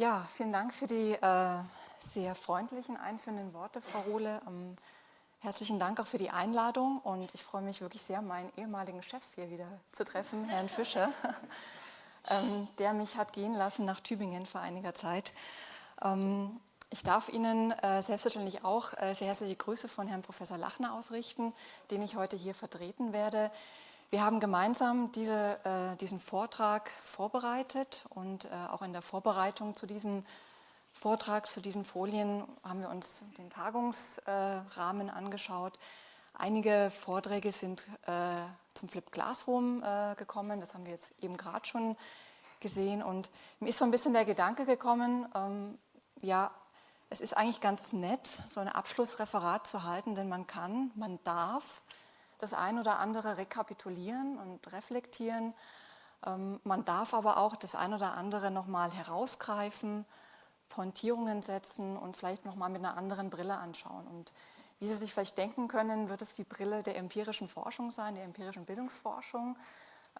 Ja, vielen Dank für die äh, sehr freundlichen, einführenden Worte, Frau Rohle. Ähm, herzlichen Dank auch für die Einladung und ich freue mich wirklich sehr, meinen ehemaligen Chef hier wieder zu treffen, Herrn Fischer, ähm, der mich hat gehen lassen nach Tübingen vor einiger Zeit. Ähm, ich darf Ihnen äh, selbstverständlich auch äh, sehr herzliche Grüße von Herrn Professor Lachner ausrichten, den ich heute hier vertreten werde. Wir haben gemeinsam diese, äh, diesen Vortrag vorbereitet und äh, auch in der Vorbereitung zu diesem Vortrag, zu diesen Folien haben wir uns den Tagungsrahmen äh, angeschaut. Einige Vorträge sind äh, zum Flip Classroom äh, gekommen, das haben wir jetzt eben gerade schon gesehen und mir ist so ein bisschen der Gedanke gekommen, ähm, ja, es ist eigentlich ganz nett, so ein Abschlussreferat zu halten, denn man kann, man darf das ein oder andere rekapitulieren und reflektieren. Ähm, man darf aber auch das ein oder andere nochmal herausgreifen, Pointierungen setzen und vielleicht nochmal mit einer anderen Brille anschauen. Und wie Sie sich vielleicht denken können, wird es die Brille der empirischen Forschung sein, der empirischen Bildungsforschung.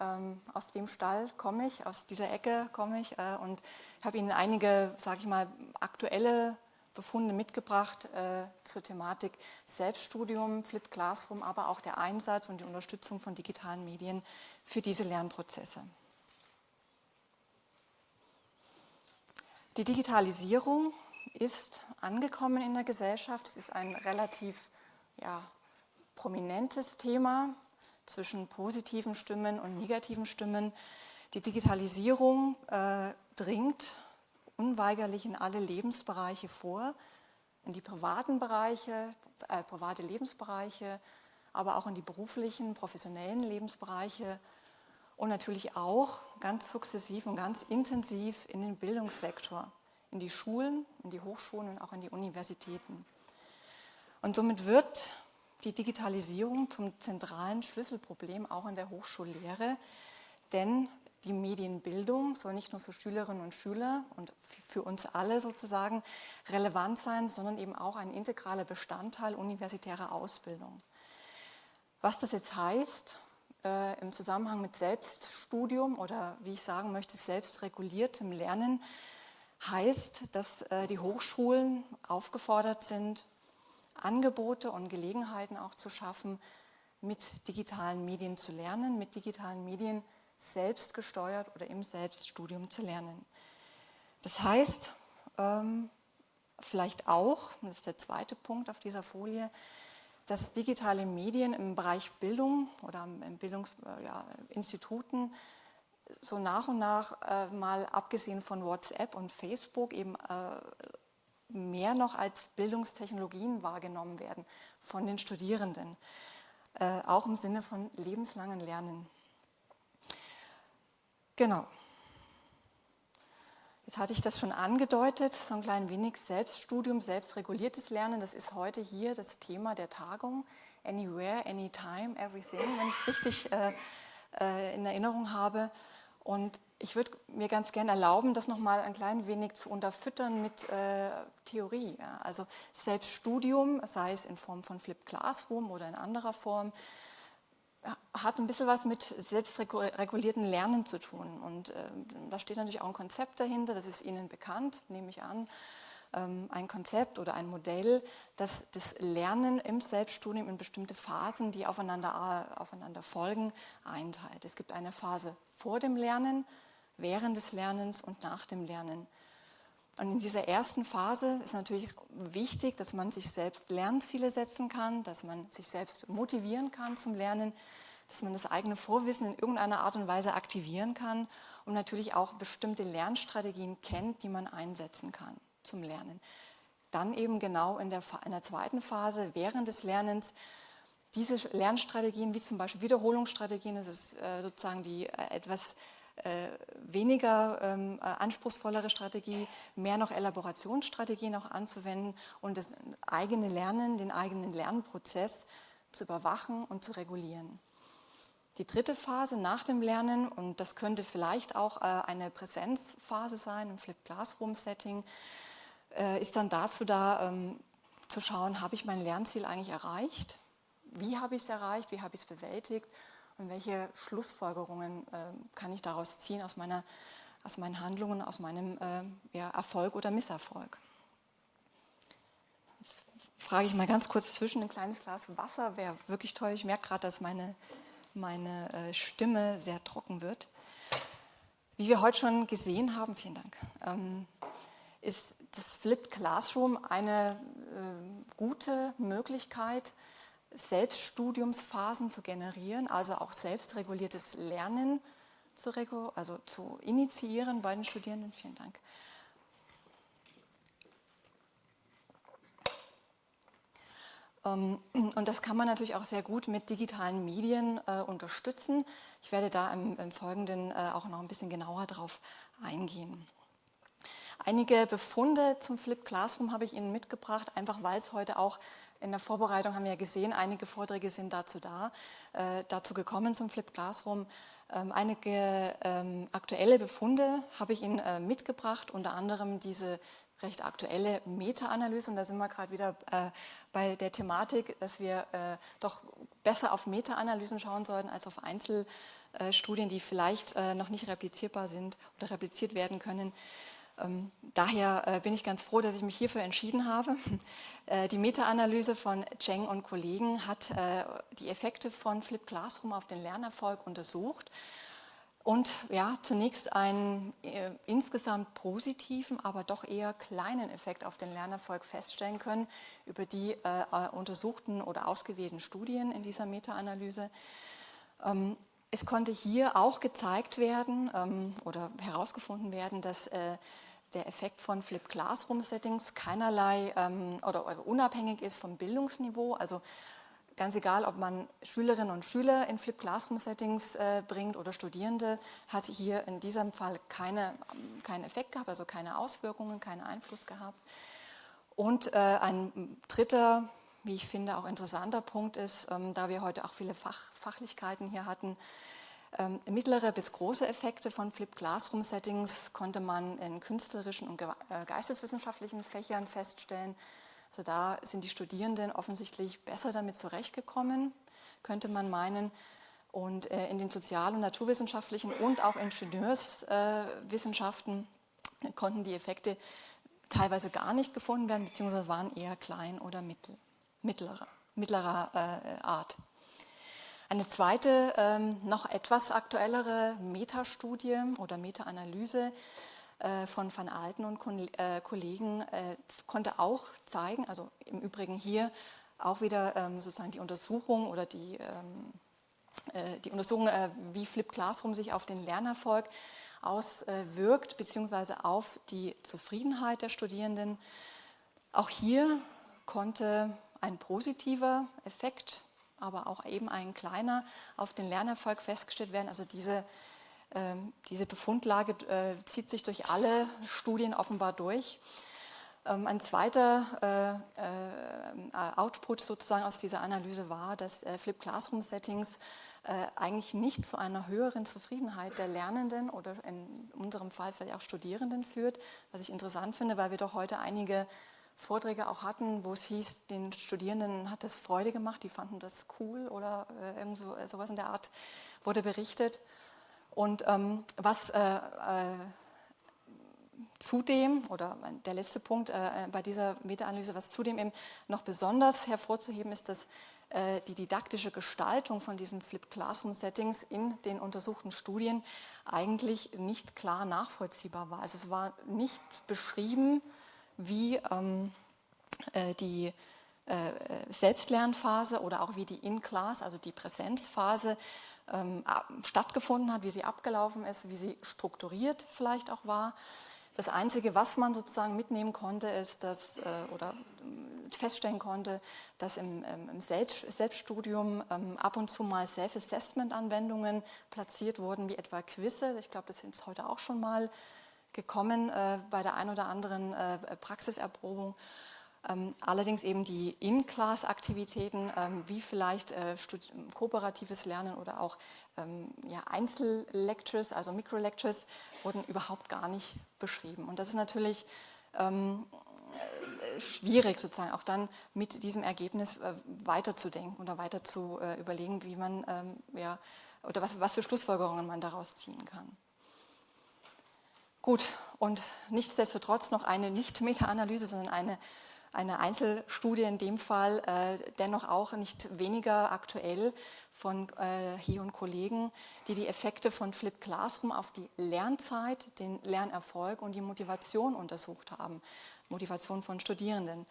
Ähm, aus dem Stall komme ich, aus dieser Ecke komme ich äh, und habe Ihnen einige, sage ich mal, aktuelle Befunde mitgebracht äh, zur Thematik Selbststudium, Flip Classroom, aber auch der Einsatz und die Unterstützung von digitalen Medien für diese Lernprozesse. Die Digitalisierung ist angekommen in der Gesellschaft. Es ist ein relativ ja, prominentes Thema zwischen positiven Stimmen und negativen Stimmen. Die Digitalisierung äh, dringt unweigerlich in alle Lebensbereiche vor, in die privaten Bereiche, äh, private Lebensbereiche, aber auch in die beruflichen, professionellen Lebensbereiche und natürlich auch ganz sukzessiv und ganz intensiv in den Bildungssektor, in die Schulen, in die Hochschulen und auch in die Universitäten. Und somit wird die Digitalisierung zum zentralen Schlüsselproblem auch in der Hochschullehre, denn die Medienbildung soll nicht nur für Schülerinnen und Schüler und für uns alle sozusagen relevant sein, sondern eben auch ein integraler Bestandteil universitärer Ausbildung. Was das jetzt heißt äh, im Zusammenhang mit Selbststudium oder wie ich sagen möchte, selbstreguliertem Lernen, heißt, dass äh, die Hochschulen aufgefordert sind, Angebote und Gelegenheiten auch zu schaffen, mit digitalen Medien zu lernen, mit digitalen Medien zu selbst gesteuert oder im Selbststudium zu lernen. Das heißt, ähm, vielleicht auch, das ist der zweite Punkt auf dieser Folie, dass digitale Medien im Bereich Bildung oder in Bildungsinstituten ja, so nach und nach äh, mal abgesehen von WhatsApp und Facebook eben äh, mehr noch als Bildungstechnologien wahrgenommen werden von den Studierenden, äh, auch im Sinne von lebenslangen Lernen. Genau. Jetzt hatte ich das schon angedeutet, so ein klein wenig Selbststudium, selbstreguliertes Lernen, das ist heute hier das Thema der Tagung. Anywhere, anytime, everything, wenn ich es richtig äh, äh, in Erinnerung habe. Und ich würde mir ganz gerne erlauben, das nochmal ein klein wenig zu unterfüttern mit äh, Theorie. Ja. Also Selbststudium, sei es in Form von Flip Classroom oder in anderer Form, hat ein bisschen was mit selbstregulierten Lernen zu tun. Und äh, da steht natürlich auch ein Konzept dahinter, das ist Ihnen bekannt, nehme ich an. Ähm, ein Konzept oder ein Modell, das das Lernen im Selbststudium in bestimmte Phasen, die aufeinander, äh, aufeinander folgen, einteilt. Es gibt eine Phase vor dem Lernen, während des Lernens und nach dem Lernen. Und in dieser ersten Phase ist natürlich wichtig, dass man sich selbst Lernziele setzen kann, dass man sich selbst motivieren kann zum Lernen, dass man das eigene Vorwissen in irgendeiner Art und Weise aktivieren kann und natürlich auch bestimmte Lernstrategien kennt, die man einsetzen kann zum Lernen. Dann eben genau in der, in der zweiten Phase, während des Lernens, diese Lernstrategien, wie zum Beispiel Wiederholungsstrategien, das ist äh, sozusagen die äh, etwas weniger ähm, äh, anspruchsvollere Strategie, mehr noch Elaborationsstrategien auch anzuwenden und das eigene Lernen, den eigenen Lernprozess zu überwachen und zu regulieren. Die dritte Phase nach dem Lernen, und das könnte vielleicht auch äh, eine Präsenzphase sein, im Flip Classroom Setting, äh, ist dann dazu da, ähm, zu schauen, habe ich mein Lernziel eigentlich erreicht? Wie habe ich es erreicht? Wie habe ich es bewältigt? Und welche Schlussfolgerungen äh, kann ich daraus ziehen aus meiner aus meinen Handlungen, aus meinem äh, ja, Erfolg oder Misserfolg. Jetzt frage ich mal ganz kurz zwischen ein kleines Glas Wasser, wäre wirklich toll. Ich merke gerade, dass meine, meine äh, Stimme sehr trocken wird. Wie wir heute schon gesehen haben, vielen Dank, ähm, ist das Flipped Classroom eine äh, gute Möglichkeit, Selbststudiumsphasen zu generieren, also auch selbstreguliertes Lernen zu, also zu initiieren bei den Studierenden. Vielen Dank. Ähm, und das kann man natürlich auch sehr gut mit digitalen Medien äh, unterstützen. Ich werde da im, im Folgenden äh, auch noch ein bisschen genauer drauf eingehen. Einige Befunde zum Flip Classroom habe ich Ihnen mitgebracht, einfach weil es heute auch in der Vorbereitung haben wir ja gesehen, einige Vorträge sind dazu da, äh, dazu gekommen zum Flip Classroom. Ähm, einige ähm, aktuelle Befunde habe ich Ihnen äh, mitgebracht, unter anderem diese recht aktuelle Meta-Analyse und da sind wir gerade wieder äh, bei der Thematik, dass wir äh, doch besser auf Meta-Analysen schauen sollten als auf Einzelstudien, die vielleicht äh, noch nicht replizierbar sind oder repliziert werden können. Ähm, daher äh, bin ich ganz froh, dass ich mich hierfür entschieden habe. Äh, die Meta-Analyse von Cheng und Kollegen hat äh, die Effekte von Flip Classroom auf den Lernerfolg untersucht und ja, zunächst einen äh, insgesamt positiven, aber doch eher kleinen Effekt auf den Lernerfolg feststellen können über die äh, untersuchten oder ausgewählten Studien in dieser Meta-Analyse. Ähm, es konnte hier auch gezeigt werden ähm, oder herausgefunden werden, dass äh, der Effekt von Flip Classroom Settings keinerlei ähm, oder, oder, unabhängig ist vom Bildungsniveau. Also ganz egal, ob man Schülerinnen und Schüler in Flip Classroom Settings äh, bringt oder Studierende, hat hier in diesem Fall keine, keinen Effekt gehabt, also keine Auswirkungen, keinen Einfluss gehabt. Und äh, ein dritter, wie ich finde, auch interessanter Punkt ist, ähm, da wir heute auch viele Fach, Fachlichkeiten hier hatten, ähm, mittlere bis große Effekte von Flip Classroom Settings konnte man in künstlerischen und äh, geisteswissenschaftlichen Fächern feststellen. Also da sind die Studierenden offensichtlich besser damit zurechtgekommen, könnte man meinen. Und äh, in den sozial- und naturwissenschaftlichen und auch Ingenieurswissenschaften äh, konnten die Effekte teilweise gar nicht gefunden werden, beziehungsweise waren eher klein oder mittel, mittlerer, mittlerer Art. Eine zweite, ähm, noch etwas aktuellere Metastudie oder Meta-Analyse äh, von Van Alten und äh, Kollegen äh, konnte auch zeigen, also im Übrigen hier auch wieder ähm, sozusagen die Untersuchung oder die, ähm, äh, die Untersuchung, äh, wie Flip Classroom sich auf den Lernerfolg auswirkt, beziehungsweise auf die Zufriedenheit der Studierenden. Auch hier konnte ein positiver Effekt aber auch eben ein kleiner auf den Lernerfolg festgestellt werden. Also diese, äh, diese Befundlage äh, zieht sich durch alle Studien offenbar durch. Ähm, ein zweiter äh, äh Output sozusagen aus dieser Analyse war, dass äh, Flip Classroom Settings äh, eigentlich nicht zu einer höheren Zufriedenheit der Lernenden oder in unserem Fall vielleicht auch Studierenden führt, was ich interessant finde, weil wir doch heute einige Vorträge auch hatten, wo es hieß, den Studierenden hat das Freude gemacht, die fanden das cool oder äh, irgendwo äh, sowas in der Art wurde berichtet. Und ähm, was äh, äh, zudem, oder der letzte Punkt äh, bei dieser Meta-Analyse, was zudem eben noch besonders hervorzuheben ist, dass äh, die didaktische Gestaltung von diesen Flip Classroom Settings in den untersuchten Studien eigentlich nicht klar nachvollziehbar war. Also es war nicht beschrieben, wie ähm, äh, die äh, Selbstlernphase oder auch wie die In-Class, also die Präsenzphase, ähm, stattgefunden hat, wie sie abgelaufen ist, wie sie strukturiert vielleicht auch war. Das Einzige, was man sozusagen mitnehmen konnte, ist, dass, äh, oder äh, feststellen konnte, dass im, im Selbst, Selbststudium ähm, ab und zu mal Self-Assessment-Anwendungen platziert wurden, wie etwa Quizze. Ich glaube, das sind heute auch schon mal gekommen äh, bei der ein oder anderen äh, Praxiserprobung. Ähm, allerdings eben die In-Class-Aktivitäten, ähm, wie vielleicht äh, kooperatives Lernen oder auch ähm, ja, Einzellectures, also Microlectures, wurden überhaupt gar nicht beschrieben. Und das ist natürlich ähm, äh, schwierig sozusagen auch dann mit diesem Ergebnis äh, weiterzudenken oder weiter zu äh, überlegen, wie man ähm, ja, oder was, was für Schlussfolgerungen man daraus ziehen kann. Gut, und nichtsdestotrotz noch eine nicht Meta-Analyse, sondern eine, eine Einzelstudie in dem Fall, äh, dennoch auch nicht weniger aktuell von äh, He und Kollegen, die die Effekte von Flip Classroom auf die Lernzeit, den Lernerfolg und die Motivation untersucht haben. Motivation von Studierenden.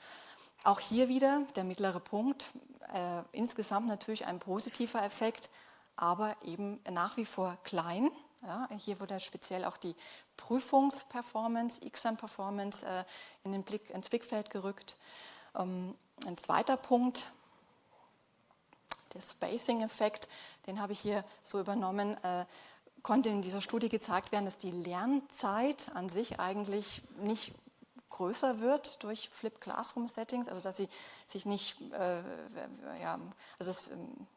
Auch hier wieder der mittlere Punkt, äh, insgesamt natürlich ein positiver Effekt, aber eben nach wie vor klein. Ja, hier wurde speziell auch die Prüfungsperformance, Exam-Performance äh, in den Blick, ins Blickfeld gerückt. Ähm, ein zweiter Punkt, der Spacing-Effekt, den habe ich hier so übernommen, äh, konnte in dieser Studie gezeigt werden, dass die Lernzeit an sich eigentlich nicht größer wird durch Flip Classroom Settings, also dass sie sich nicht, äh, ja, also es, ähm,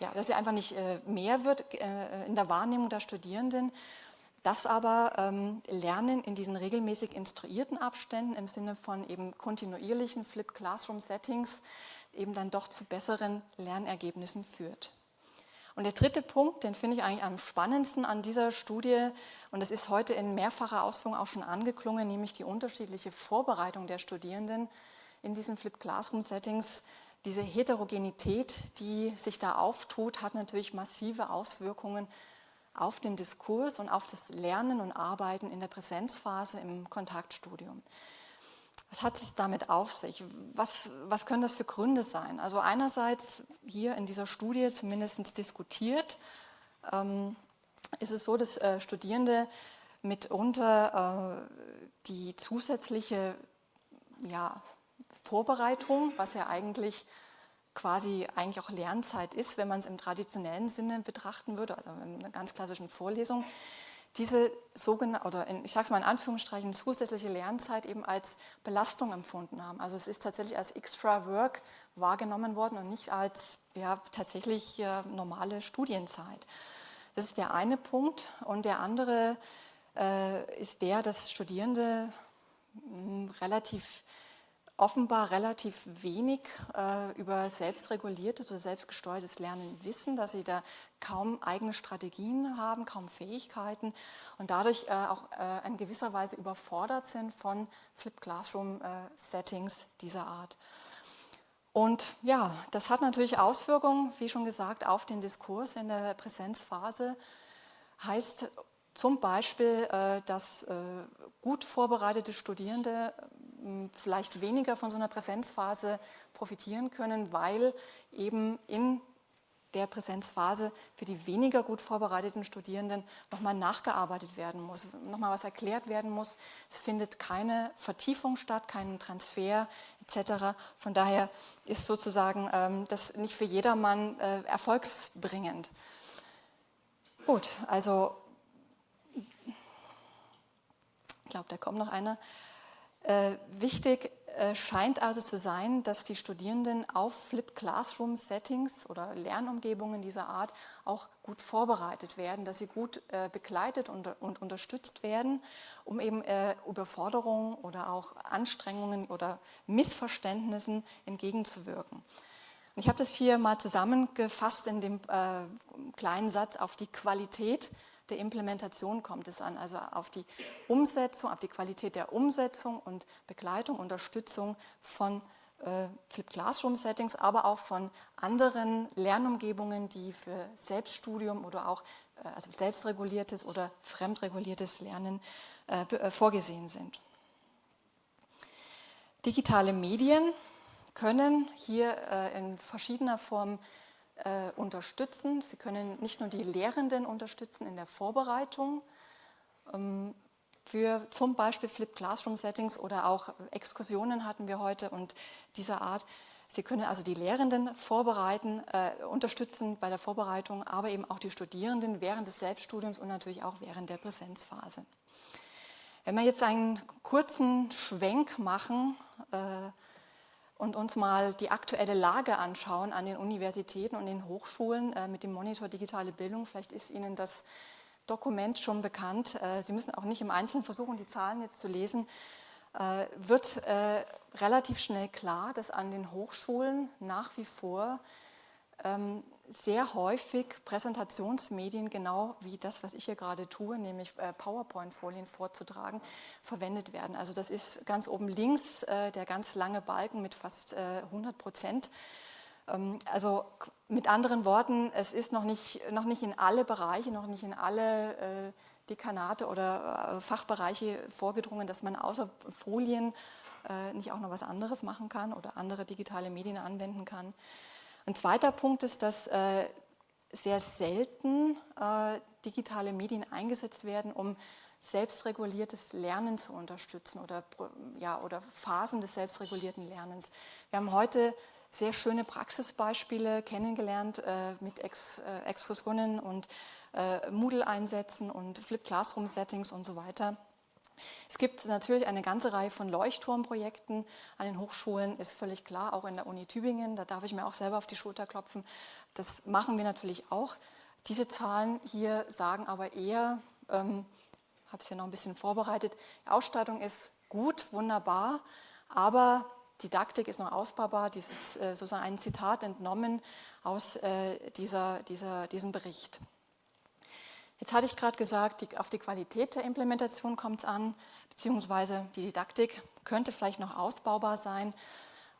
ja, dass sie einfach nicht äh, mehr wird äh, in der Wahrnehmung der Studierenden, dass aber ähm, Lernen in diesen regelmäßig instruierten Abständen im Sinne von eben kontinuierlichen Flip Classroom Settings eben dann doch zu besseren Lernergebnissen führt. Und der dritte Punkt, den finde ich eigentlich am spannendsten an dieser Studie, und das ist heute in mehrfacher Ausführung auch schon angeklungen, nämlich die unterschiedliche Vorbereitung der Studierenden in diesen Flip Classroom Settings. Diese Heterogenität, die sich da auftut, hat natürlich massive Auswirkungen auf den Diskurs und auf das Lernen und Arbeiten in der Präsenzphase im Kontaktstudium. Was hat es damit auf sich? Was, was können das für Gründe sein? Also einerseits hier in dieser Studie zumindest diskutiert, ähm, ist es so, dass äh, Studierende mitunter äh, die zusätzliche ja, Vorbereitung, was ja eigentlich quasi eigentlich auch Lernzeit ist, wenn man es im traditionellen Sinne betrachten würde, also in einer ganz klassischen Vorlesung, diese sogenannte, oder in, ich sage es mal in Anführungsstrichen, zusätzliche Lernzeit eben als Belastung empfunden haben. Also es ist tatsächlich als Extra Work wahrgenommen worden und nicht als ja, tatsächlich ja, normale Studienzeit. Das ist der eine Punkt. Und der andere äh, ist der, dass Studierende mh, hm, relativ offenbar relativ wenig äh, über selbstreguliertes oder selbstgesteuertes Lernen wissen, dass sie da kaum eigene Strategien haben, kaum Fähigkeiten und dadurch äh, auch äh, in gewisser Weise überfordert sind von Flip Classroom äh, Settings dieser Art. Und ja, das hat natürlich Auswirkungen, wie schon gesagt, auf den Diskurs in der Präsenzphase. Heißt zum Beispiel, äh, dass äh, gut vorbereitete Studierende vielleicht weniger von so einer Präsenzphase profitieren können, weil eben in der Präsenzphase für die weniger gut vorbereiteten Studierenden nochmal nachgearbeitet werden muss, nochmal was erklärt werden muss. Es findet keine Vertiefung statt, kein Transfer etc. Von daher ist sozusagen ähm, das nicht für jedermann äh, erfolgsbringend. Gut, also ich glaube, da kommt noch einer. Äh, wichtig äh, scheint also zu sein, dass die Studierenden auf Flip Classroom Settings oder Lernumgebungen dieser Art auch gut vorbereitet werden, dass sie gut äh, begleitet und, und, unterstützt werden, um eben äh, Überforderungen oder auch Anstrengungen oder Missverständnissen entgegenzuwirken. Und ich habe das hier mal zusammengefasst in dem äh, kleinen Satz auf die Qualität der Implementation kommt es an, also auf die Umsetzung, auf die Qualität der Umsetzung und Begleitung, Unterstützung von äh, Flip Classroom Settings, aber auch von anderen Lernumgebungen, die für Selbststudium oder auch äh, also selbstreguliertes oder fremdreguliertes Lernen äh, äh vorgesehen sind. Digitale Medien können hier äh, in verschiedener Form äh, unterstützen. Sie können nicht nur die Lehrenden unterstützen in der Vorbereitung ähm, für zum Beispiel Flip Classroom Settings oder auch Exkursionen hatten wir heute und dieser Art. Sie können also die Lehrenden vorbereiten, äh, unterstützen bei der Vorbereitung, aber eben auch die Studierenden während des Selbststudiums und natürlich auch während der Präsenzphase. Wenn wir jetzt einen kurzen Schwenk machen, äh, und uns mal die aktuelle Lage anschauen an den Universitäten und den Hochschulen äh, mit dem Monitor Digitale Bildung. Vielleicht ist Ihnen das Dokument schon bekannt. Äh, Sie müssen auch nicht im Einzelnen versuchen, die Zahlen jetzt zu lesen. Äh, wird relativ schnell klar, dass an den Hochschulen nach wie vor ähm, sehr häufig Präsentationsmedien, genau wie das, was ich hier gerade tue, nämlich äh, PowerPoint-Folien vorzutragen, verwendet werden. Also das ist ganz oben links äh, der ganz lange Balken mit fast 100 Prozent. Ähm, also mit anderen Worten, es ist noch nicht, noch nicht in alle Bereiche, noch nicht in alle Dekanate oder Fachbereiche vorgedrungen, dass man außer Folien nicht auch noch was anderes machen kann oder andere digitale Medien anwenden kann. Ein zweiter Punkt ist, dass äh, sehr selten äh, digitale Medien eingesetzt werden, um selbstreguliertes Lernen zu unterstützen oder, ja, oder Phasen des selbstregulierten Lernens. Wir haben heute sehr schöne Praxisbeispiele kennengelernt äh, mit Ex, äh, Exkursionen und Moodle-Einsätzen und Flip Classroom-Settings und so weiter. Es gibt natürlich eine ganze Reihe von Leuchtturmprojekten an den Hochschulen, ist völlig klar, auch in der Uni Tübingen, da darf ich mir auch selber auf die Schulter klopfen. Das machen wir natürlich auch. Diese Zahlen hier sagen aber eher, ähm, habe es hier noch ein bisschen vorbereitet, die Ausstattung ist gut, wunderbar, aber Didaktik ist noch ausbaubar. Dieses äh, sozusagen ein Zitat entnommen aus äh, dieser, dieser, diesem Bericht. Jetzt hatte ich gerade gesagt, die, auf die Qualität der Implementation kommt es an, beziehungsweise die Didaktik könnte vielleicht noch ausbaubar sein.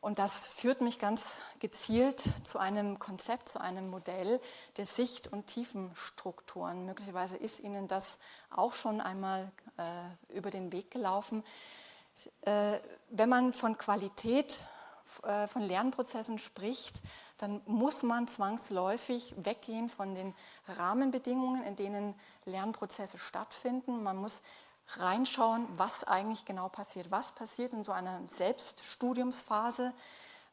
Und das führt mich ganz gezielt zu einem Konzept, zu einem Modell der Sicht- und Tiefenstrukturen. Möglicherweise ist Ihnen das auch schon einmal äh, über den Weg gelaufen. Äh, wenn man von Qualität äh, von Lernprozessen spricht, dann muss man zwangsläufig weggehen von den Rahmenbedingungen, in denen Lernprozesse stattfinden. Man muss reinschauen, was eigentlich genau passiert. Was passiert in so einer Selbststudiumsphase?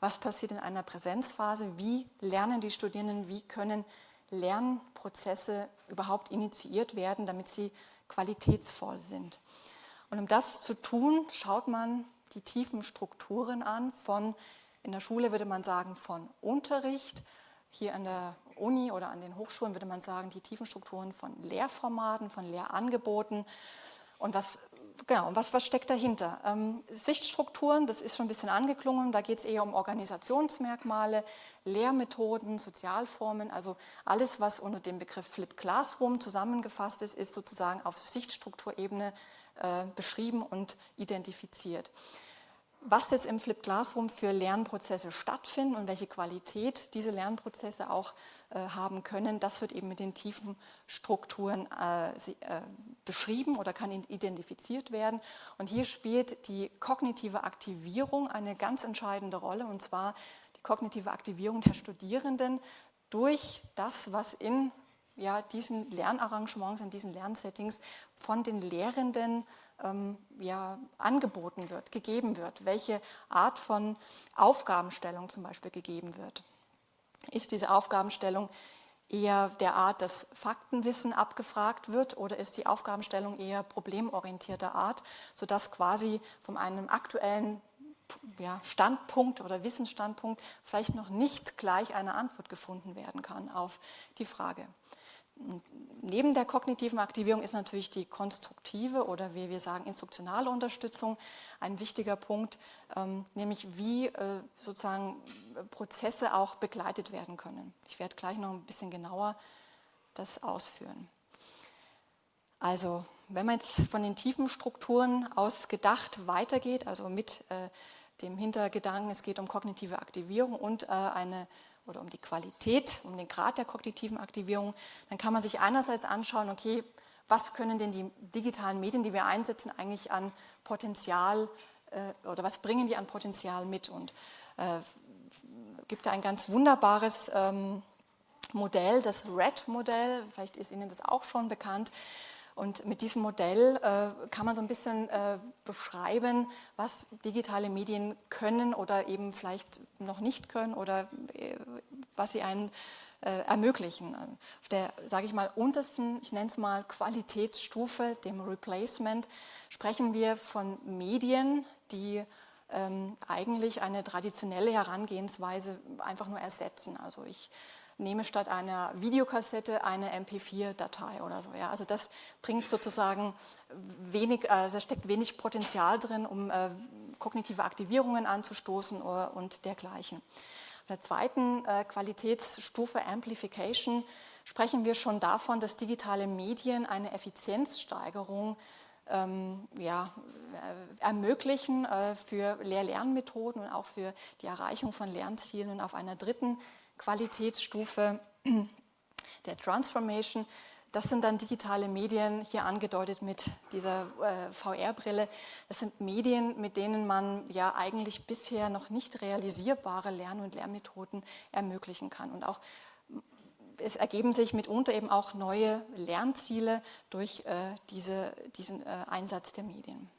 Was passiert in einer Präsenzphase? Wie lernen die Studierenden? Wie können Lernprozesse überhaupt initiiert werden, damit sie qualitätsvoll sind? Und um das zu tun, schaut man die tiefen Strukturen an von in der Schule würde man sagen von Unterricht, hier an der Uni oder an den Hochschulen würde man sagen die tiefen Strukturen von Lehrformaten, von Lehrangeboten. Und was Genau, und was, was steckt dahinter? Ähm, Sichtstrukturen, das ist schon ein bisschen angeklungen, da geht es eher um Organisationsmerkmale, Lehrmethoden, Sozialformen, also alles, was unter dem Begriff Flip Classroom zusammengefasst ist, ist sozusagen auf Sichtstrukturebene äh, beschrieben und identifiziert was jetzt im Flip Classroom für Lernprozesse stattfinden und welche Qualität diese Lernprozesse auch äh, haben können, das wird eben mit den tiefen Strukturen äh, sie, äh, beschrieben oder kann identifiziert werden. Und hier spielt die kognitive Aktivierung eine ganz entscheidende Rolle, und zwar die kognitive Aktivierung der Studierenden durch das, was in ja, diesen Lernarrangements, in diesen Lernsettings von den Lehrenden ähm, ja, angeboten wird, gegeben wird, welche Art von Aufgabenstellung zum Beispiel gegeben wird. Ist diese Aufgabenstellung eher der Art, dass Faktenwissen abgefragt wird oder ist die Aufgabenstellung eher problemorientierter Art, sodass quasi von einem aktuellen ja, Standpunkt oder Wissensstandpunkt vielleicht noch nicht gleich eine Antwort gefunden werden kann auf die Frage neben der kognitiven Aktivierung ist natürlich die konstruktive oder wie wir sagen instruktionale Unterstützung ein wichtiger Punkt, ähm, nämlich wie äh, sozusagen Prozesse auch begleitet werden können. Ich werde gleich noch ein bisschen genauer das ausführen. Also wenn man jetzt von den tiefen Strukturen aus gedacht weitergeht, also mit äh, dem Hintergedanken, es geht um kognitive Aktivierung und äh, eine oder um die Qualität, um den Grad der kognitiven Aktivierung, dann kann man sich einerseits anschauen, okay, was können denn die digitalen Medien, die wir einsetzen, eigentlich an Potenzial äh, oder was bringen die an Potenzial mit? Und äh, gibt da ein ganz wunderbares ähm, Modell, das RED-Modell, vielleicht ist Ihnen das auch schon bekannt, und mit diesem Modell äh, kann man so ein bisschen äh, beschreiben, was digitale Medien können oder eben vielleicht noch nicht können oder äh, was sie einem äh, ermöglichen. Auf der, sage ich mal, untersten, ich nenne es mal Qualitätsstufe, dem Replacement, sprechen wir von Medien, die ähm, eigentlich eine traditionelle Herangehensweise einfach nur ersetzen. Also ich nehme statt einer Videokassette eine MP4-Datei oder so. Ja. Also das bringt sozusagen wenig, also da steckt wenig Potenzial drin, um äh, kognitive Aktivierungen anzustoßen oder, und dergleichen. Auf der zweiten äh, Qualitätsstufe Amplification sprechen wir schon davon, dass digitale Medien eine Effizienzsteigerung ähm, ja, äh, ermöglichen äh, für Lehr-Lernmethoden und auch für die Erreichung von Lernzielen. Und auf einer dritten Qualitätsstufe der Transformation das sind dann digitale Medien, hier angedeutet mit dieser äh, VR-Brille. Das sind Medien, mit denen man ja eigentlich bisher noch nicht realisierbare Lern- und Lernmethoden ermöglichen kann. Und auch es ergeben sich mitunter eben auch neue Lernziele durch äh, diese, diesen äh, Einsatz der Medien.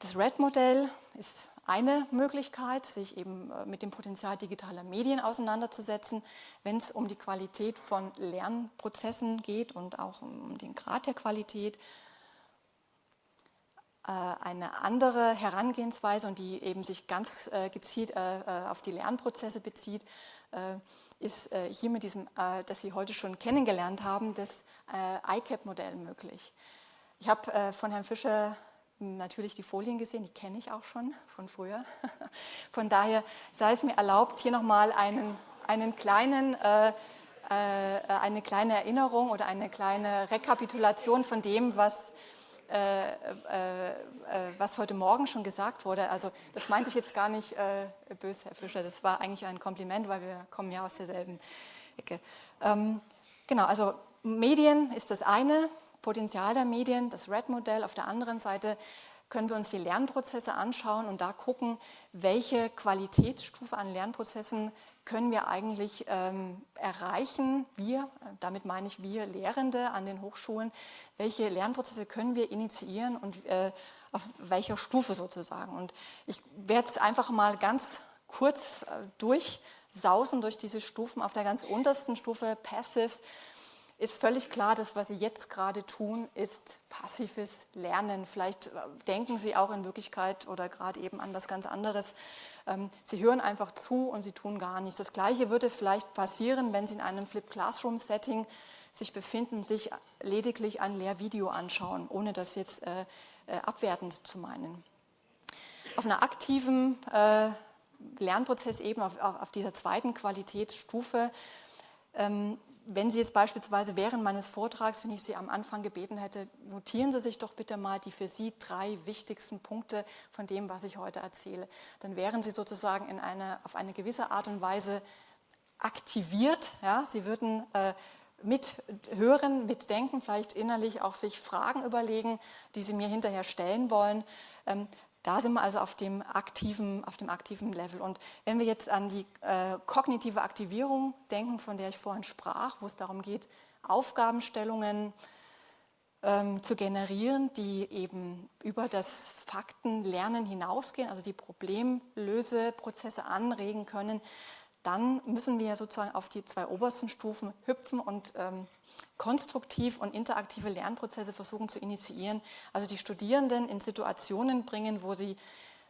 Das RED-Modell ist eine Möglichkeit, sich eben äh, mit dem Potenzial digitaler Medien auseinanderzusetzen, wenn es um die Qualität von Lernprozessen geht und auch um den Grad der Qualität. Äh, eine andere Herangehensweise und die eben sich ganz äh, gezielt auf die Lernprozesse bezieht, ist hier mit diesem, das Sie heute schon kennengelernt haben, das ICAP-Modell möglich. Ich habe von Herrn Fischer natürlich die Folien gesehen, die kenne ich auch schon von früher. Von daher sei es mir erlaubt, hier nochmal einen, einen kleinen, äh, äh, eine kleine Erinnerung oder eine kleine Rekapitulation von dem, was, äh, äh, äh was heute Morgen schon gesagt wurde. Also das meinte ich jetzt gar nicht äh, böse, Herr Fischer, das war eigentlich ein Kompliment, weil wir kommen ja aus derselben Ecke. Ähm, genau, also Medien ist das eine, Potenzial der Medien, das RED-Modell. Auf der anderen Seite können wir uns die Lernprozesse anschauen und da gucken, welche Qualitätsstufe an Lernprozessen können wir eigentlich ähm, erreichen, wir, damit meine ich wir Lehrende an den Hochschulen, welche Lernprozesse können wir initiieren und äh, auf welcher Stufe sozusagen. Und ich werde es einfach mal ganz kurz äh, durchsausen durch diese Stufen. Auf der ganz untersten Stufe Passive ist völlig klar, dass was Sie jetzt gerade tun, ist passives Lernen. Vielleicht äh, denken Sie auch in Wirklichkeit oder gerade eben an was ganz anderes. Ähm, Sie hören einfach zu und Sie tun gar nichts. Das Gleiche würde vielleicht passieren, wenn Sie in einem Flip Classroom Setting sich befinden, sich lediglich ein Lehrvideo anschauen, ohne das jetzt äh, äh, abwertend zu meinen. Auf einer aktiven Lernprozess eben auf, auf, dieser zweiten Qualitätsstufe ähm, wenn Sie jetzt beispielsweise während meines Vortrags, wenn ich Sie am Anfang gebeten hätte, notieren Sie sich doch bitte mal die für Sie drei wichtigsten Punkte von dem, was ich heute erzähle. Dann wären Sie sozusagen in eine, auf eine gewisse Art und Weise aktiviert. Ja? Sie würden äh, mithören, mitdenken, vielleicht innerlich auch sich Fragen überlegen, die Sie mir hinterher stellen wollen. Ähm, da sind wir also auf dem aktiven, auf dem aktiven Level. Und wenn wir jetzt an die äh, kognitive Aktivierung denken, von der ich vorhin sprach, wo es darum geht, Aufgabenstellungen ähm, zu generieren, die eben über das Faktenlernen hinausgehen, also die Problemlöseprozesse anregen können, dann müssen wir sozusagen auf die zwei obersten Stufen hüpfen und ähm, konstruktiv und interaktive Lernprozesse versuchen zu initiieren, also die Studierenden in Situationen bringen, wo sie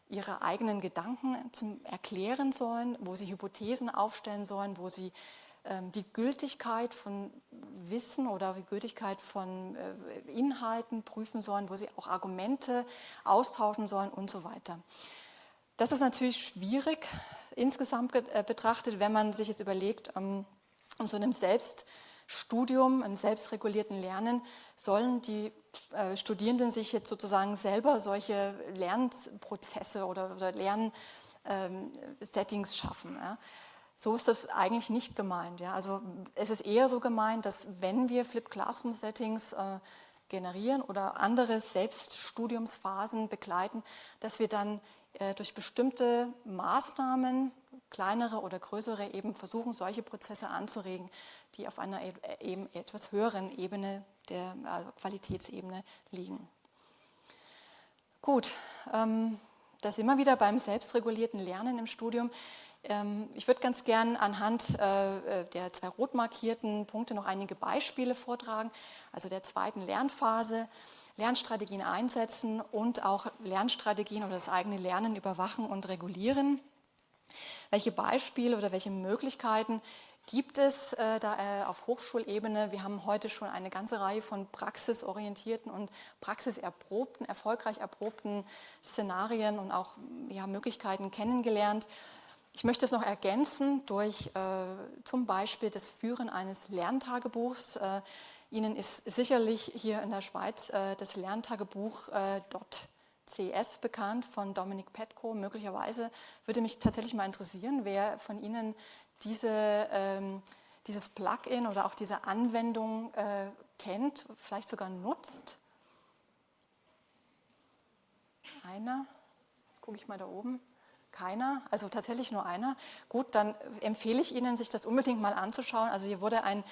ihre eigenen Gedanken zum Erklären sollen, wo sie Hypothesen aufstellen sollen, wo sie ähm, die Gültigkeit von Wissen oder die Gültigkeit von äh, Inhalten prüfen sollen, wo sie auch Argumente austauschen sollen und so weiter. Das ist natürlich schwierig insgesamt äh, betrachtet, wenn man sich jetzt überlegt, ähm, in so einem Selbst Studium, im selbstregulierten Lernen, sollen die äh, Studierenden sich jetzt sozusagen selber solche Lernprozesse oder, oder Lernsettings ähm, schaffen. Ja. So ist das eigentlich nicht gemeint. Ja. Also es ist eher so gemeint, dass wenn wir Flip Classroom Settings äh, generieren oder andere Selbststudiumsphasen begleiten, dass wir dann durch bestimmte Maßnahmen, kleinere oder größere, eben versuchen, solche Prozesse anzuregen, die auf einer eben etwas höheren Ebene der also Qualitätsebene liegen. Gut, ähm, da sind wir wieder beim selbstregulierten Lernen im Studium. Ähm, ich würde ganz gern anhand äh, äh, der zwei rot markierten Punkte noch einige Beispiele vortragen, also der zweiten Lernphase, Lernstrategien einsetzen und auch Lernstrategien oder das eigene Lernen überwachen und regulieren. Welche Beispiele oder welche Möglichkeiten gibt es äh, da äh, auf Hochschulebene. Wir haben heute schon eine ganze Reihe von praxisorientierten und praxiserprobten, erfolgreich erprobten Szenarien und auch ja, Möglichkeiten kennengelernt. Ich möchte es noch ergänzen durch äh, zum Beispiel das Führen eines Lerntagebuchs. Ihnen ist sicherlich hier in der Schweiz äh, das Lerntagebuch äh, .cs bekannt von Dominik Petko. Möglicherweise würde mich tatsächlich mal interessieren, wer von Ihnen diese, ähm, dieses Plugin oder auch diese Anwendung äh, kennt, vielleicht sogar nutzt. Einer? Jetzt gucke ich mal da oben. Keiner, also tatsächlich nur einer. Gut, dann empfehle ich Ihnen, sich das unbedingt mal anzuschauen. Also hier wurde ein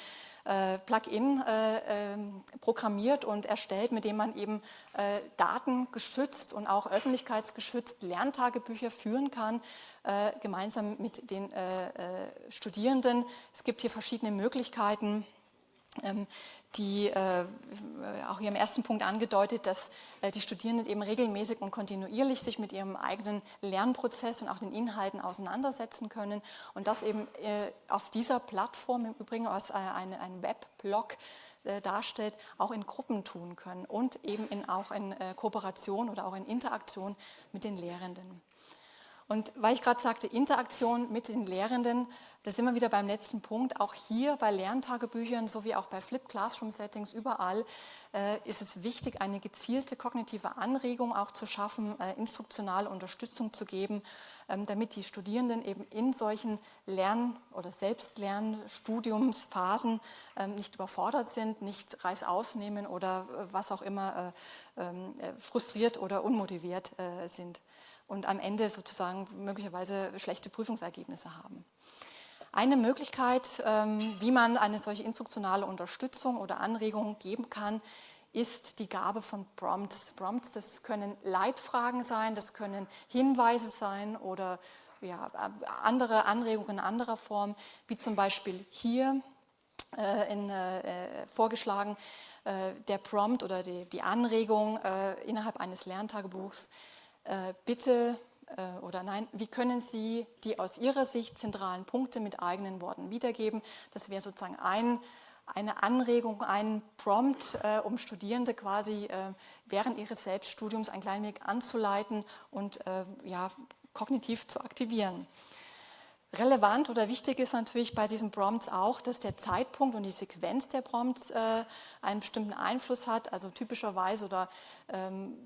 Plugin äh, äh, programmiert und erstellt, mit dem man eben äh, datengeschützt und auch öffentlichkeitsgeschützt Lerntagebücher führen kann, äh, gemeinsam mit den äh, Studierenden. Es gibt hier verschiedene Möglichkeiten. Die äh, auch hier im ersten Punkt angedeutet, dass äh, die Studierenden eben regelmäßig und kontinuierlich sich mit ihrem eigenen Lernprozess und auch den Inhalten auseinandersetzen können und das eben äh, auf dieser Plattform im Übrigen als äh, eine, ein Webblog äh, darstellt, auch in Gruppen tun können und eben in, auch in äh, Kooperation oder auch in Interaktion mit den Lehrenden. Und weil ich gerade sagte, Interaktion mit den Lehrenden, da sind wir wieder beim letzten Punkt. Auch hier bei Lerntagebüchern sowie auch bei Flip Classroom Settings überall äh, ist es wichtig, eine gezielte kognitive Anregung auch zu schaffen, äh, instruktionale Unterstützung zu geben, ähm, damit die Studierenden eben in solchen Lern- oder Selbstlernstudiumsphasen ähm, nicht überfordert sind, nicht Reißaus nehmen oder äh, was auch immer äh, ähm, äh, frustriert oder unmotiviert äh, sind und am Ende sozusagen möglicherweise schlechte Prüfungsergebnisse haben. Eine Möglichkeit, ähm, wie man eine solche instruktionale Unterstützung oder Anregung geben kann, ist die Gabe von Prompts. Prompts, das können Leitfragen sein, das können Hinweise sein oder ja, andere Anregungen in anderer Form, wie zum Beispiel hier äh, in, äh, vorgeschlagen, äh, der Prompt oder die, die Anregung äh, innerhalb eines Lerntagebuchs, bitte äh, oder nein, wie können Sie die aus Ihrer Sicht zentralen Punkte mit eigenen Worten wiedergeben? Das wäre sozusagen ein, eine Anregung, ein Prompt, äh, um Studierende quasi äh, während ihres Selbststudiums ein klein wenig anzuleiten und äh, ja, kognitiv zu aktivieren. Relevant oder wichtig ist natürlich bei diesen Prompts auch, dass der Zeitpunkt und die Sequenz der Prompts äh, einen bestimmten Einfluss hat. Also typischerweise oder ähm,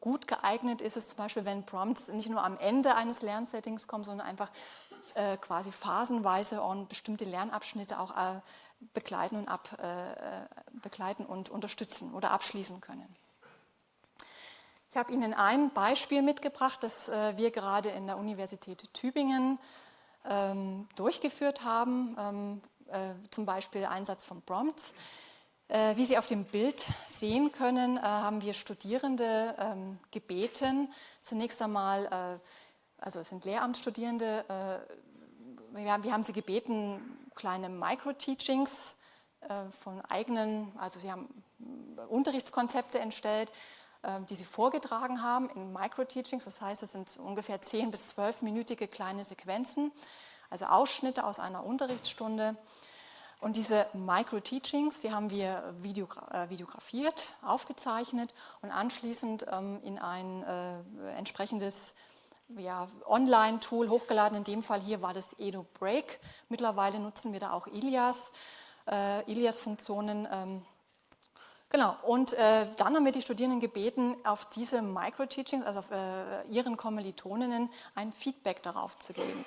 gut geeignet ist es zum Beispiel, wenn Prompts nicht nur am Ende eines Lernsettings kommen, sondern einfach äh, quasi phasenweise und bestimmte Lernabschnitte auch äh, begleiten, und ab, äh, äh, begleiten und unterstützen oder abschließen können. Ich habe Ihnen ein Beispiel mitgebracht, das äh, wir gerade in der Universität Tübingen ähm, durchgeführt haben, ähm, äh, zum Beispiel Einsatz von Prompts. Äh, wie Sie auf dem Bild sehen können, äh, haben wir Studierende ähm, gebeten, zunächst einmal, äh, also es sind Lehramtsstudierende, wir haben sie gebeten, kleine Micro-Teachings von eigenen, also sie haben Unterrichtskonzepte entstellt, die sie vorgetragen haben in Micro-Teachings, das heißt, es sind ungefähr 10- bis 12-minütige kleine Sequenzen, also Ausschnitte aus einer Unterrichtsstunde. Und diese Micro-Teachings, die haben wir videogra äh, videografiert, aufgezeichnet und anschließend ähm, in ein äh, entsprechendes ja, Online-Tool hochgeladen. In dem Fall hier war das Edo Break. Mittlerweile nutzen wir da auch Ilias, äh, Ilias-Funktionen. Ähm, genau, und äh, dann haben wir die Studierenden gebeten, auf diese Micro-Teachings, also auf äh, ihren Kommilitoninnen, ein Feedback darauf zu geben.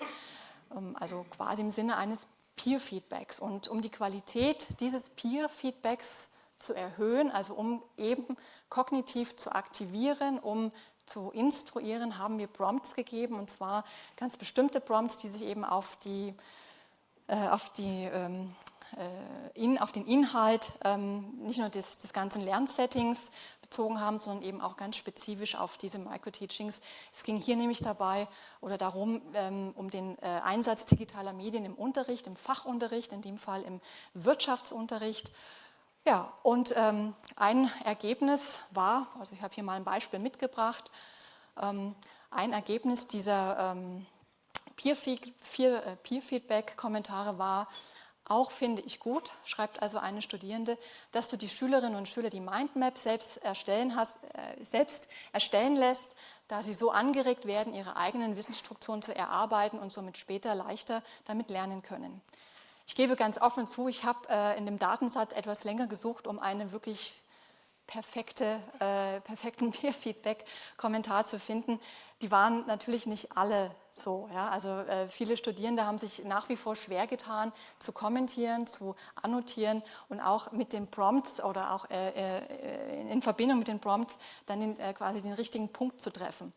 Ähm, also quasi im Sinne eines Peer-Feedbacks. Und um die Qualität dieses Peer-Feedbacks zu erhöhen, also um eben kognitiv zu aktivieren, um zu instruieren, haben wir Prompts gegeben und zwar ganz bestimmte Prompts, die sich eben auf, die, äh, auf, die, ähm, äh, in, auf den Inhalt ähm, nicht nur des, des ganzen Lernsettings bezogen haben, sondern eben auch ganz spezifisch auf diese Microteachings. Es ging hier nämlich dabei oder darum, ähm, um den äh, Einsatz digitaler Medien im Unterricht, im Fachunterricht, in dem Fall im Wirtschaftsunterricht. Ja, und ähm, ein Ergebnis war, also ich habe hier mal ein Beispiel mitgebracht, ähm, ein Ergebnis dieser äh, Peer-Feedback-Kommentare war, auch finde ich gut, schreibt also eine Studierende, dass du die Schülerinnen und Schüler die Mindmap selbst erstellen, hast, äh, selbst erstellen lässt, da sie so angeregt werden, ihre eigenen Wissensstrukturen zu erarbeiten und somit später leichter damit lernen können. Ich gebe ganz offen zu, ich habe äh, in dem Datensatz etwas länger gesucht, um eine wirklich perfekte, äh, perfekten Peer-Feedback-Kommentar zu finden. Die waren natürlich nicht alle so. Ja? Also äh, viele Studierende haben sich nach wie vor schwer getan, zu kommentieren, zu annotieren und auch mit den Prompts oder auch äh, äh in Verbindung mit den Prompts dann den, äh, quasi den richtigen Punkt zu treffen.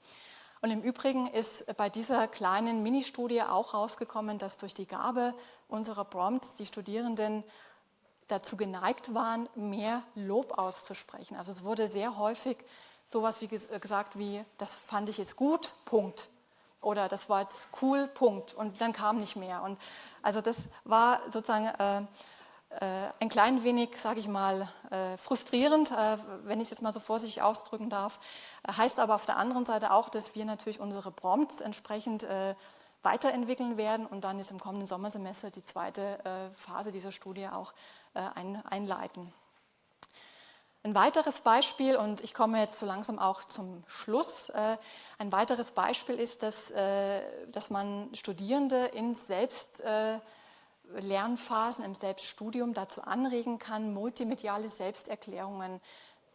Und im Übrigen ist bei dieser kleinen Ministudie auch rausgekommen, dass durch die Gabe unserer Prompts die Studierenden dazu geneigt waren, mehr Lob auszusprechen. Also es wurde sehr häufig sowas wie gesagt wie, das fand ich jetzt gut, Punkt. Oder das war jetzt cool, Punkt. Und dann kam nicht mehr. Und also das war sozusagen äh, äh, ein klein wenig, sage ich mal, äh, frustrierend, äh, wenn ich es jetzt mal so vorsichtig ausdrücken darf. Äh, heißt aber auf der anderen Seite auch, dass wir natürlich unsere Prompts entsprechend äh, weiterentwickeln werden und dann ist im kommenden Sommersemester die zweite Phase dieser Studie auch ein, einleiten. Ein weiteres Beispiel, und ich komme jetzt so langsam auch zum Schluss, äh, ein weiteres Beispiel ist, dass, äh, dass man Studierende in Selbstlernphasen, im Selbststudium dazu anregen kann, multimediale Selbsterklärungen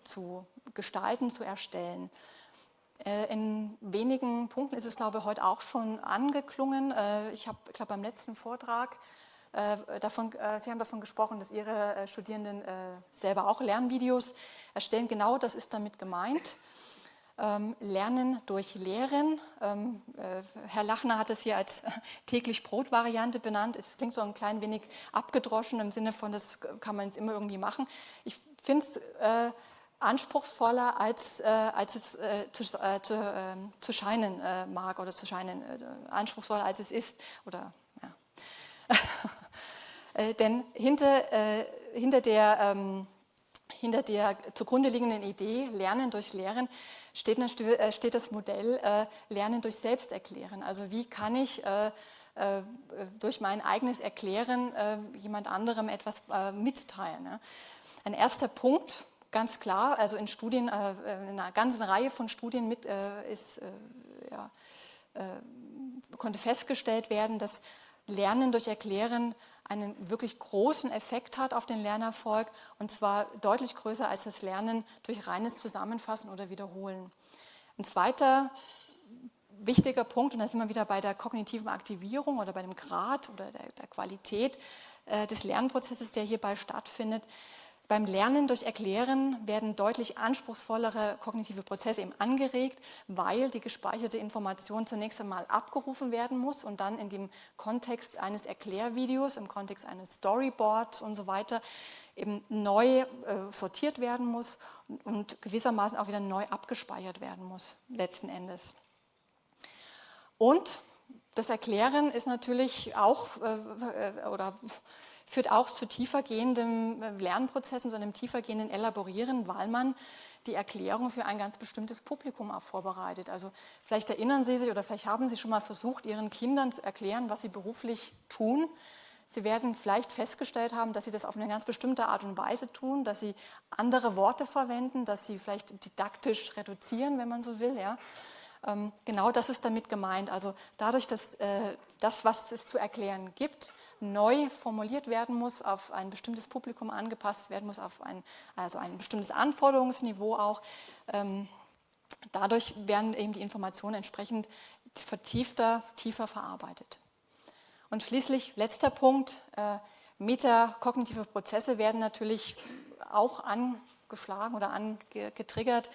zu gestalten, zu erstellen. In wenigen Punkten ist es, glaube ich, heute auch schon angeklungen. Ich habe, ich glaube, beim letzten Vortrag äh, davon, äh, Sie haben davon gesprochen, dass Ihre äh, Studierenden selber auch Lernvideos erstellen. Genau das ist damit gemeint. Ähm, Lernen durch Lehren. Ähm, Herr Lachner hat es hier als täglich Brot-Variante benannt. Es klingt so ein klein wenig abgedroschen im Sinne von, das kann man jetzt immer irgendwie machen. Ich finde es anspruchsvoller, als, als es zu, zu, ähm, zu scheinen mag oder zu scheinen, anspruchsvoller als es ist oder Äh, denn hinter, äh, hinter, der, ähm, hinter der zugrunde liegenden Idee, Lernen durch Lehren, steht, äh, steht das Modell äh, Lernen durch Selbsterklären. Also wie kann ich durch mein eigenes Erklären jemand anderem etwas mitteilen. Ne? Ein erster Punkt, ganz klar, also in Studien, in einer ganzen Reihe von Studien mit, ist, ja, konnte festgestellt werden, dass Lernen durch Erklären einen wirklich großen Effekt hat auf den Lernerfolg und zwar deutlich größer als das Lernen durch reines Zusammenfassen oder Wiederholen. Ein zweiter wichtiger Punkt, und da sind wir wieder bei der kognitiven Aktivierung oder bei dem Grad oder der, der Qualität äh, des Lernprozesses, der hierbei stattfindet, beim Lernen durch Erklären werden deutlich anspruchsvollere kognitive Prozesse eben angeregt, weil die gespeicherte Information zunächst einmal abgerufen werden muss und dann in dem Kontext eines Erklärvideos, im Kontext eines Storyboards und so weiter eben neu äh, sortiert werden muss und gewissermaßen auch wieder neu abgespeichert werden muss, letzten Endes. Und das Erklären ist natürlich auch, äh, äh oder führt auch zu tiefergehendem äh, Lernprozessen, zu einem tiefergehenden Elaborieren, weil man die Erklärung für ein ganz bestimmtes Publikum auch vorbereitet. Also vielleicht erinnern Sie sich oder vielleicht haben Sie schon mal versucht, Ihren Kindern zu erklären, was sie beruflich tun. Sie werden vielleicht festgestellt haben, dass Sie das auf eine ganz bestimmte Art und Weise tun, dass Sie andere Worte verwenden, dass Sie vielleicht didaktisch reduzieren, wenn man so will. Ja. Ähm, genau das ist damit gemeint. Also dadurch, dass äh, das, was es zu erklären gibt, neu formuliert werden muss, auf ein bestimmtes Publikum angepasst werden muss, auf ein, also ein bestimmtes Anforderungsniveau auch. Ähm, dadurch werden eben die Informationen entsprechend vertiefter, tiefer verarbeitet. Und schließlich, letzter Punkt, äh, metakognitive Prozesse werden natürlich auch angeschlagen oder angetriggert,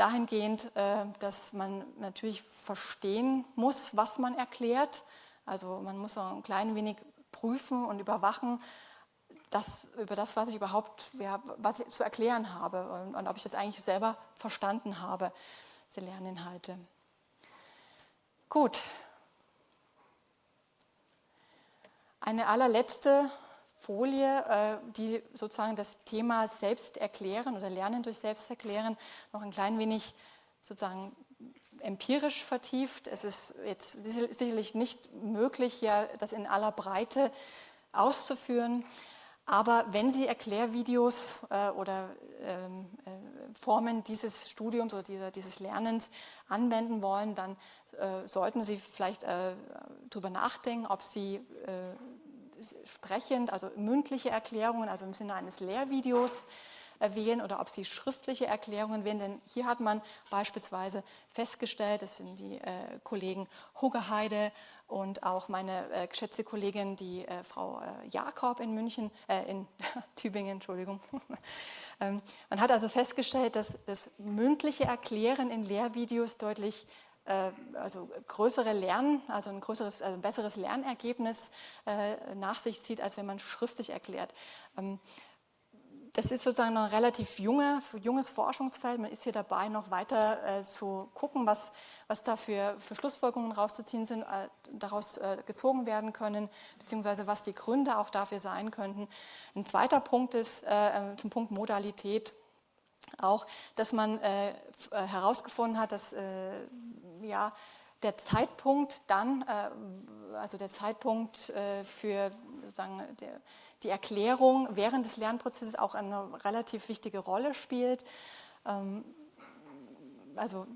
dahingehend, äh, dass man natürlich verstehen muss, was man erklärt. Also man muss auch ein klein wenig prüfen und überwachen, das, über das, was ich überhaupt ja, was ich zu erklären habe und, und ob ich das eigentlich selber verstanden habe, diese Lerninhalte. Gut. Eine allerletzte Folie, äh, die sozusagen das Thema Selbsterklären oder Lernen durch Selbsterklären noch ein klein wenig sozusagen empirisch vertieft. Es ist jetzt sicherlich nicht möglich, ja, das in aller Breite auszuführen. Aber wenn Sie Erklärvideos äh, oder ähm, äh, Formen dieses Studiums oder dieses Lernens anwenden wollen, dann sollten Sie vielleicht darüber nachdenken, ob Sie sprechend, also mündliche Erklärungen, also im Sinne eines Lehrvideos, wählen oder ob Sie schriftliche Erklärungen wählen. Denn hier hat man beispielsweise festgestellt, das sind die äh, Kollegen Huggeheide und auch meine äh, geschätzte Kollegin, die äh, Frau äh, Jakob in München, äh, in Tübingen, Entschuldigung. ähm, man hat also festgestellt, dass das mündliche Erklären in Lehrvideos deutlich also größere Lernen, also ein größeres, also ein besseres Lernergebnis nach sich zieht, als wenn man schriftlich erklärt. Ähm, das ist sozusagen ein relativ junge, junges Forschungsfeld. Man ist hier dabei, noch weiter äh, zu gucken, was, was da für, für Schlussfolgerungen rauszuziehen sind, äh, daraus äh, gezogen werden können, beziehungsweise was die Gründe auch dafür sein könnten. Ein zweiter Punkt ist äh, äh, zum Punkt Modalität auch, dass man äh, herausgefunden hat, dass ja, der Zeitpunkt dann, also der Zeitpunkt für sozusagen der, die Erklärung während des Lernprozesses auch eine relativ wichtige Rolle spielt. Ähm, also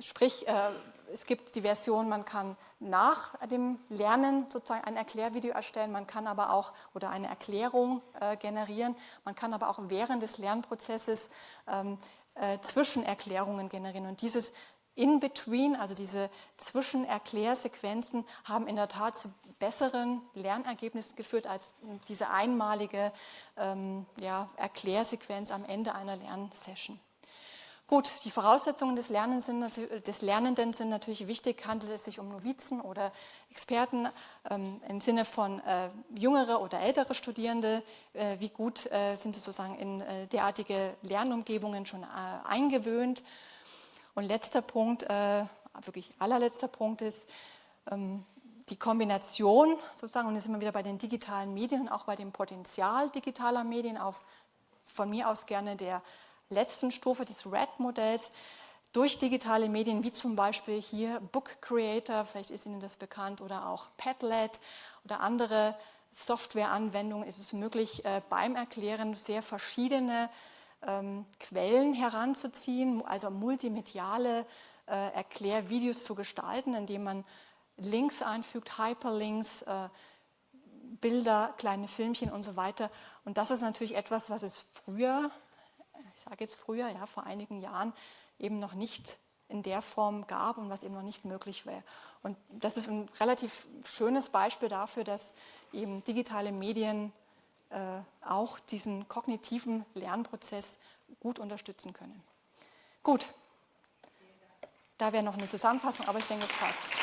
sprich, äh, es gibt die Version, man kann nach dem Lernen sozusagen ein Erklärvideo erstellen, man kann aber auch oder eine Erklärung äh, generieren, man kann aber auch während des Lernprozesses ähm, äh, Zwischenerklärungen generieren. Und dieses in-between, also diese Zwischenerklärsequenzen, haben in der Tat zu besseren Lernergebnissen geführt als diese einmalige ähm, ja, Erklärsequenz am Ende einer Lernsession. Gut, die Voraussetzungen des, sind, des, Lernenden sind natürlich wichtig. Handelt es sich um Novizen oder Experten ähm, im Sinne von äh, jüngere oder ältere Studierende? Äh, wie gut äh, sind sie sozusagen in äh, derartige Lernumgebungen schon äh, eingewöhnt? Und letzter Punkt, äh, wirklich allerletzter Punkt ist ähm, die Kombination sozusagen, und jetzt sind wir wieder bei den digitalen Medien und auch bei dem Potenzial digitaler Medien auf von mir aus gerne der letzten Stufe des RED-Modells durch digitale Medien, wie zum Beispiel hier Book Creator, vielleicht ist Ihnen das bekannt, oder auch Padlet oder andere Softwareanwendungen, ist es möglich, äh, beim Erklären sehr verschiedene ähm, Quellen heranzuziehen, also multimediale äh, Erklärvideos zu gestalten, indem man Links einfügt, Hyperlinks, äh, Bilder, kleine Filmchen und so weiter. Und das ist natürlich etwas, was es früher, ich sage jetzt früher, ja, vor einigen Jahren eben noch nicht in der Form gab und was eben noch nicht möglich wäre. Und das ist ein relativ schönes Beispiel dafür, dass eben digitale Medien äh, auch diesen kognitiven Lernprozess gut unterstützen können. Gut, da wäre noch eine Zusammenfassung, aber ich denke, es passt.